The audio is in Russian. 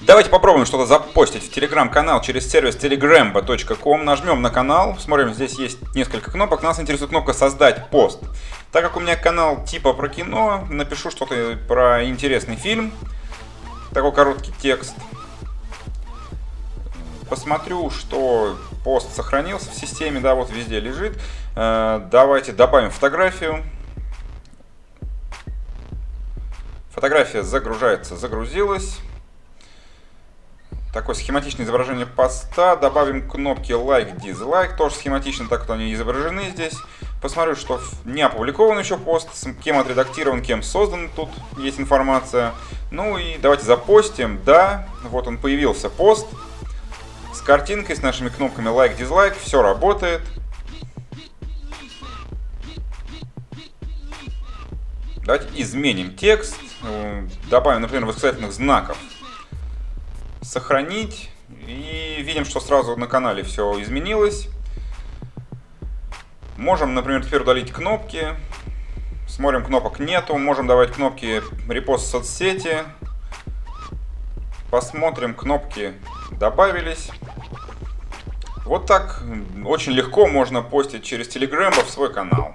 Давайте попробуем что-то запостить в телеграм-канал через сервис telegrambo.com. Нажмем на канал, смотрим, здесь есть несколько кнопок. Нас интересует кнопка «Создать пост». Так как у меня канал типа про кино, напишу что-то про интересный фильм. Такой короткий текст. Посмотрю, что пост сохранился в системе, да, вот везде лежит. Э, давайте добавим фотографию. Фотография загружается, загрузилась. Такое схематичное изображение поста. Добавим кнопки лайк, дизлайк. Тоже схематично, так как они изображены здесь. Посмотрю, что не опубликован еще пост, кем отредактирован, кем создан. Тут есть информация. Ну и давайте запостим. Да, вот он появился пост. С картинкой, с нашими кнопками лайк, дизлайк. Все работает. Давайте изменим текст. Э, добавим, например, восклицательных знаков сохранить. И видим, что сразу на канале все изменилось. Можем, например, теперь удалить кнопки. Смотрим, кнопок нету. Можем давать кнопки репост в соцсети. Посмотрим, кнопки добавились. Вот так очень легко можно постить через Telegram в свой канал.